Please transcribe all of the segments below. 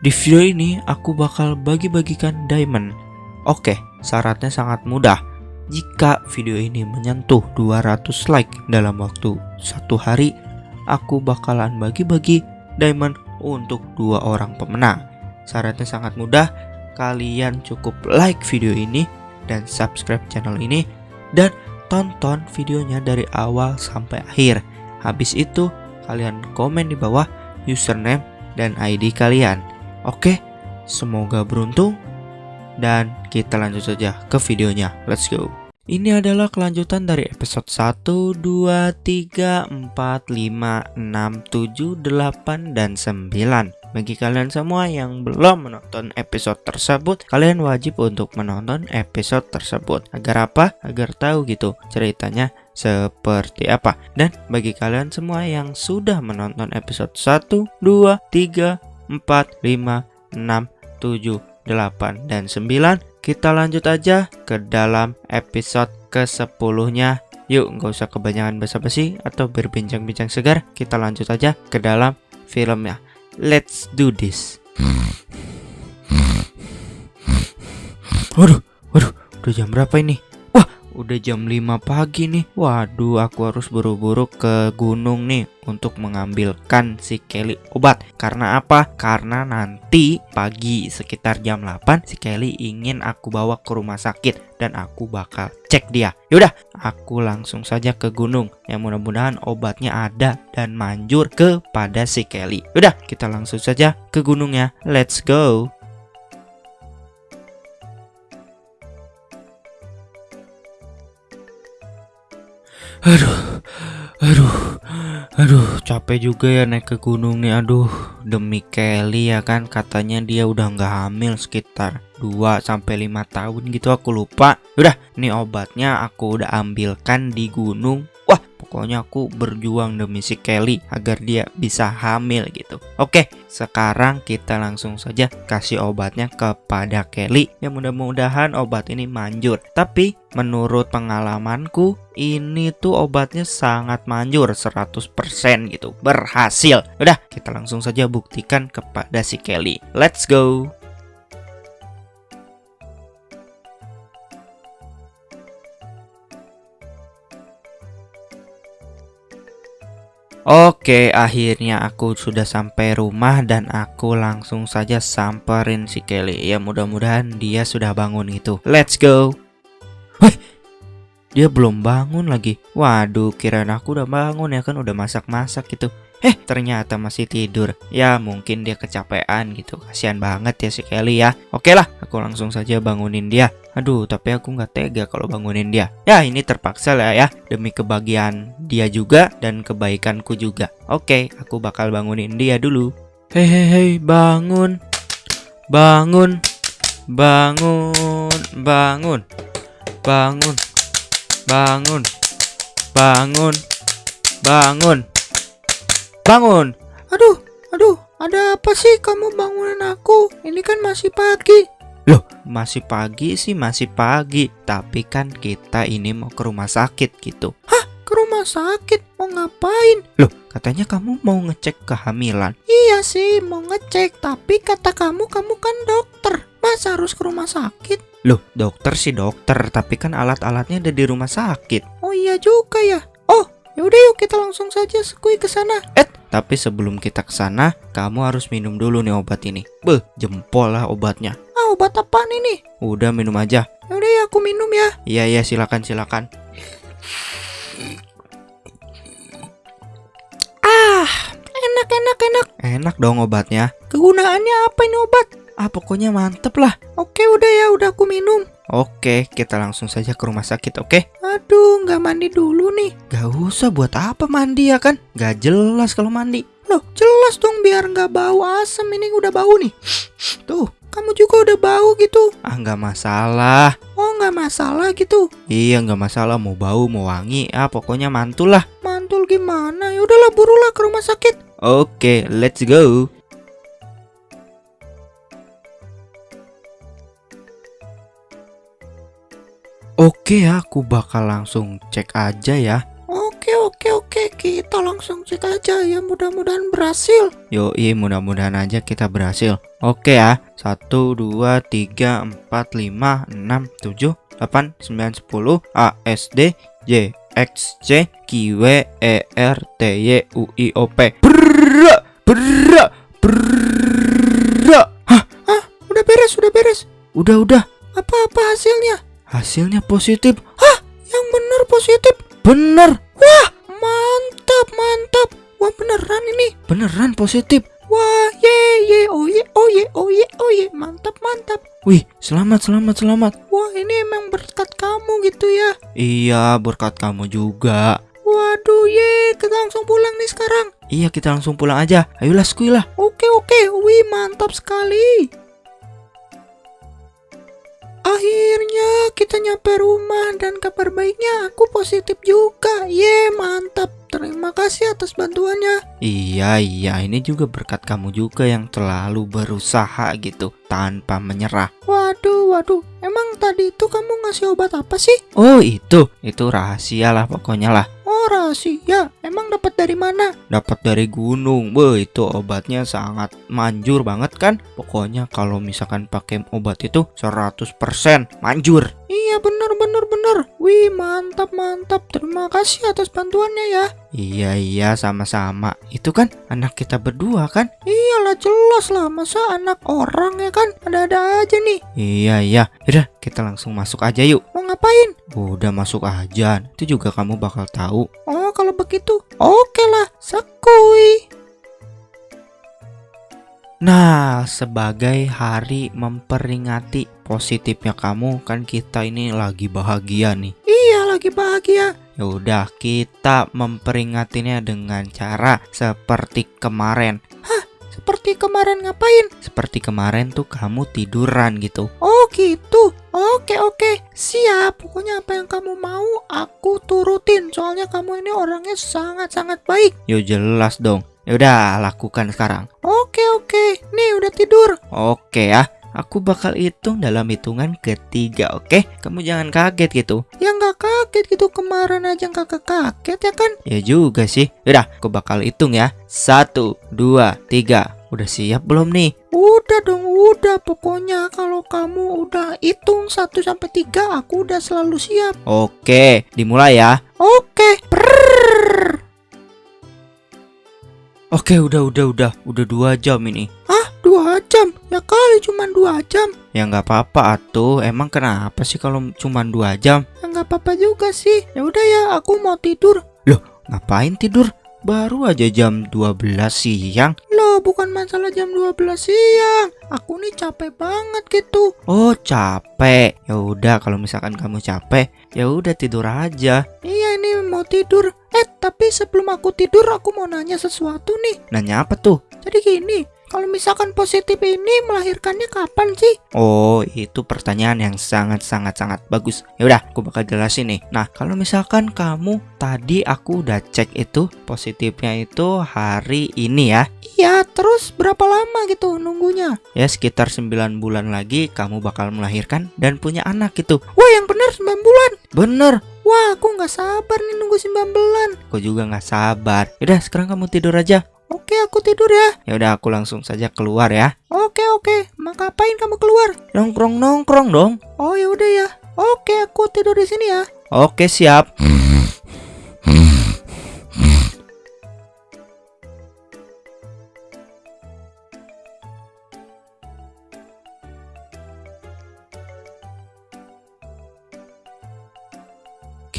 Di video ini aku bakal bagi-bagikan diamond. Oke, syaratnya sangat mudah. Jika video ini menyentuh 200 like dalam waktu satu hari, aku bakalan bagi-bagi diamond untuk dua orang pemenang. Syaratnya sangat mudah, kalian cukup like video ini dan subscribe channel ini dan tonton videonya dari awal sampai akhir. Habis itu, kalian komen di bawah username dan ID kalian. Oke, semoga beruntung dan kita lanjut saja ke videonya. Let's go. Ini adalah kelanjutan dari episode 1, 2, 3, 4, 5, 6, 7, 8, dan 9 bagi kalian semua yang belum menonton episode tersebut, kalian wajib untuk menonton episode tersebut. Agar apa? Agar tahu gitu ceritanya seperti apa. Dan bagi kalian semua yang sudah menonton episode 1, 2, 3, 4, 5, 6, 7, 8, dan 9, kita lanjut aja ke dalam episode ke-10-nya. Yuk, nggak usah kebanyakan basa-basi atau berbincang-bincang segar. Kita lanjut aja ke dalam filmnya. Let's do this. Waduh, waduh, udah jam berapa ini? Udah jam 5 pagi nih. Waduh, aku harus buru-buru ke gunung nih untuk mengambilkan si Kelly obat. Karena apa? Karena nanti pagi sekitar jam 8 si Kelly ingin aku bawa ke rumah sakit dan aku bakal cek dia. Yaudah, aku langsung saja ke gunung. Yang mudah-mudahan obatnya ada dan manjur kepada si Kelly. Yaudah, kita langsung saja ke gunungnya. Let's go. Aduh, aduh, aduh, capek juga ya naik ke gunung nih. Aduh, demi Kelly ya kan, katanya dia udah nggak hamil sekitar 2 sampai 5 tahun gitu aku lupa. Udah, ini obatnya aku udah ambilkan di gunung. Pokoknya aku berjuang demi si Kelly agar dia bisa hamil gitu. Oke, sekarang kita langsung saja kasih obatnya kepada Kelly. Ya mudah-mudahan obat ini manjur. Tapi menurut pengalamanku ini tuh obatnya sangat manjur 100% gitu. Berhasil. Udah, kita langsung saja buktikan kepada si Kelly. Let's go. Oke, akhirnya aku sudah sampai rumah dan aku langsung saja samperin si Kelly. Ya mudah-mudahan dia sudah bangun itu. Let's go. Wih, dia belum bangun lagi. Waduh, kirain aku udah bangun ya kan udah masak-masak gitu. Eh, ternyata masih tidur. Ya, mungkin dia kecapean gitu. Kasihan banget ya si Kelly ya. Oke lah, aku langsung saja bangunin dia. Aduh, tapi aku nggak tega kalau bangunin dia. Ya, ini terpaksa lah ya. Demi kebahagiaan dia juga dan kebaikanku juga. Oke, aku bakal bangunin dia dulu. Hei, hei, hei, bangun. Bangun. Bangun. Bangun. Bangun. Bangun. Bangun. Bangun. Bangun. Aduh, aduh, ada apa sih kamu bangunin aku? Ini kan masih pagi. Loh, masih pagi sih masih pagi, tapi kan kita ini mau ke rumah sakit gitu. Hah? Ke rumah sakit? Mau ngapain? Loh, katanya kamu mau ngecek kehamilan. Iya sih, mau ngecek, tapi kata kamu kamu kan dokter. Masa harus ke rumah sakit? Loh, dokter sih dokter, tapi kan alat-alatnya ada di rumah sakit. Oh iya juga ya. Oh, yaudah yuk kita langsung saja sekui ke sana. Eh, tapi sebelum kita ke sana, kamu harus minum dulu nih obat ini. Beh, jempol lah obatnya obat apaan ini? Udah minum aja. Udah ya aku minum ya. Iya iya silakan silakan. Ah, enak enak enak. Enak dong obatnya. Kegunaannya apa ini obat? Ah pokoknya mantep lah. Oke udah ya udah aku minum. Oke, kita langsung saja ke rumah sakit, oke? Aduh, nggak mandi dulu nih. Gak usah buat apa mandi ya kan? Gak jelas kalau mandi. Loh, jelas dong biar nggak bau asem ini udah bau nih. Tuh, kamu juga udah bau gitu. Ah nggak masalah. Oh nggak masalah gitu. Iya nggak masalah mau bau mau wangi. Ah pokoknya mantul lah. Mantul gimana? Ya udahlah burulah ke rumah sakit. Oke, let's go. Oke ya, aku bakal langsung cek aja ya. Oke, oke, oke. kita langsung cek aja ya mudah-mudahan berhasil. Yoi, mudah-mudahan aja kita berhasil. Oke ya, 1, 2, 3, 4, 5, 6, 7, 8, 9, 10, A, S, D, Y, X, C, Q, W, E, R, T, Y, U, I, O, P. Brrrr, brrrr, brrrr. Hah, Ah, udah beres, udah beres. udah, udah. Apa-apa hasilnya? Hasilnya positif. Yang bener positif. Bener, Mantap, mantap. Wah, beneran ini. beneran positif. Wah, ye ye, oh ye, oh ye, oh ye, oh ye. Mantap, mantap. Wih, selamat, selamat, selamat. Wah, ini emang berkat kamu gitu ya. Iya, berkat kamu juga. Waduh, ye, kita langsung pulang nih sekarang. Iya, kita langsung pulang aja. Ayolah, skuy lah. Oke, oke. Wih, mantap sekali. Kita nyampe rumah dan kabar baiknya aku positif juga. Ye, mantap. Terima kasih atas bantuannya. Iya, iya, ini juga berkat kamu juga yang selalu berusaha gitu tanpa menyerah. Waduh, waduh. Emang tadi itu kamu ngasih obat apa sih? Oh, itu. Itu rahasia lah pokoknya lah. Oh, rahasia. Emang dapat dari mana? Dapat dari gunung. Wah, itu obatnya sangat manjur banget kan? Pokoknya kalau misalkan pakai obat itu 100% manjur. Iya, bener, bener, bener. Wih, mantap, mantap. Terima kasih atas bantuannya ya. Iya, iya, sama-sama. Itu kan anak kita berdua kan? Iyalah, jelas lah. Masa anak orang ya kan? Ada-ada aja nih. Iya, iya. Yaudah, kita langsung masuk aja yuk. Mau ngapain? Udah masuk aja. Nanti juga kamu bakal tahu. Oh, kalau begitu. Oke lah, sekui. Nah, sebagai hari memperingati positifnya kamu, kan kita ini lagi bahagia nih. Iya, lagi bahagia. Ya udah, kita memperingatinya dengan cara seperti kemarin. Seperti kemarin ngapain? Seperti kemarin tuh kamu tiduran gitu. Oh, gitu. Oke, oke. Siap. Pokoknya apa yang kamu mau, aku turutin. Soalnya kamu ini orangnya sangat-sangat baik. Yo jelas dong. Ya udah, lakukan sekarang. Oke, oke. Nih, udah tidur. Oke ya. Aku bakal hitung dalam hitungan ketiga, oke? Kamu jangan kaget gitu. Ya nggak kaget gitu kemarin aja nggak kaget ya kan? Ya juga sih. Yaudah, aku bakal hitung ya. Satu, dua, tiga. Udah siap belum nih? Udah dong, udah. Pokoknya kalau kamu udah hitung 1 sampai 3, aku udah selalu siap. Oke, dimulai ya. Oke. Prrrr. Oke, udah, udah, udah. Udah dua jam ini. Ah, dua jam. Ya kali cuma dua jam. Ya nggak apa-apa atuh. Emang kenapa sih kalau cuma dua jam? Ya nggak apa-apa juga sih. Ya udah ya, aku mau tidur. Ngapain tidur? Baru aja jam 12 siang. Loh, bukan masalah jam 12 siang. Aku nih capek banget gitu. Oh, capek. Ya udah, kalau misalkan kamu capek, ya udah tidur aja. Iya, ini mau tidur. Eh, tapi sebelum aku tidur, aku mau nanya sesuatu nih. Nanya apa tuh? Jadi gini, kalau misalkan positif ini melahirkannya kapan sih? Oh, itu pertanyaan yang sangat-sangat-sangat bagus. Ya udah, aku bakal jelasin nih. Nah, kalau misalkan kamu tadi aku udah cek itu positifnya itu hari ini ya. Iya, terus berapa lama gitu nunggunya? Ya sekitar 9 bulan lagi kamu bakal melahirkan dan punya anak gitu. Wah, yang benar 9 bulan. Bener, Wah, aku nggak sabar nih nunggu 9 bulan. aku juga nggak sabar. Yaudah, sekarang kamu tidur aja. Oke, aku tidur ya. Ya udah, aku langsung saja keluar ya. Oke, oke. Mau ngapain kamu keluar? Nongkrong nongkrong dong. Oh, ya udah ya. Oke, aku tidur di sini ya. Oke, siap.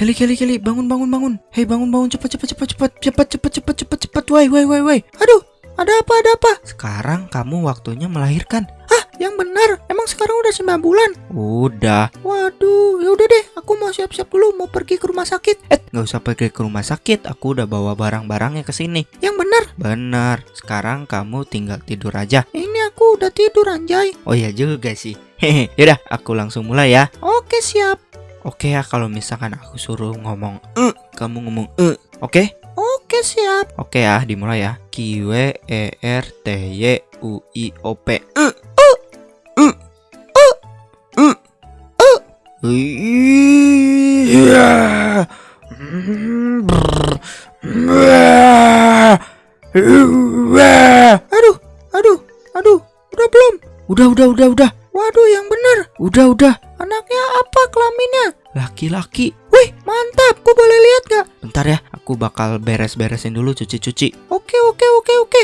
Kelly, Kelly, Kelly, bangun, bangun, bangun. Hei, bangun, bangun, cepat, cepat, cepat, cepat, cepat, cepat, cepat, cepat, cepat, woi, woi, woi, woi. Aduh, ada apa? Ada apa? Sekarang kamu waktunya melahirkan. Hah, yang benar. Emang sekarang udah 9 bulan? Udah, Waduh, ya udah deh. Aku mau siap-siap dulu mau pergi ke rumah sakit. eh, nggak usah pergi ke rumah sakit. Aku udah bawa barang-barangnya ke sini. Yang benar. Benar. Sekarang kamu tinggal tidur aja. Ini aku udah tidur anjay. Oh ya juga sih. Hehe. Yaudah, aku langsung mulai ya. Oke, siap. Oke ya, kalau misalkan aku suruh ngomong eh, kamu ngomong eh. Oke? Oke, siap. Oke ya, dimulai ya. Q W E R T Y U I O P. Eh. Eh. Eh. Eh. Aduh, aduh, aduh, udah belum? Udah, udah, udah, udah. Waduh, yang bener. Udah, udah. Laki-laki. Wih, mantap. Ku boleh lihat gak? Bentar ya, aku bakal beres-beresin dulu cuci-cuci. Oke, oke, oke, oke.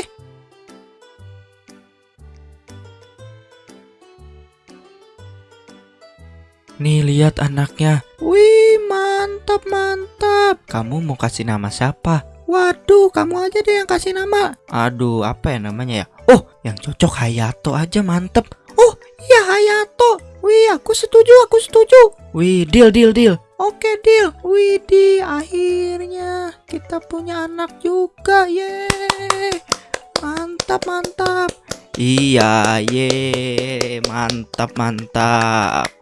Nih, lihat anaknya. Wih, mantap, mantap. Kamu mau kasih nama siapa? Waduh, kamu aja deh yang kasih nama. Aduh, apa ya namanya ya? Oh, yang cocok Hayato aja mantep. Ya. Wih, aku setuju, aku setuju. Wih, deal, deal, deal. Oke, deal. Widih, akhirnya kita punya anak juga. Yeay. Mantap, mantap. Iya, ye, mantap, mantap.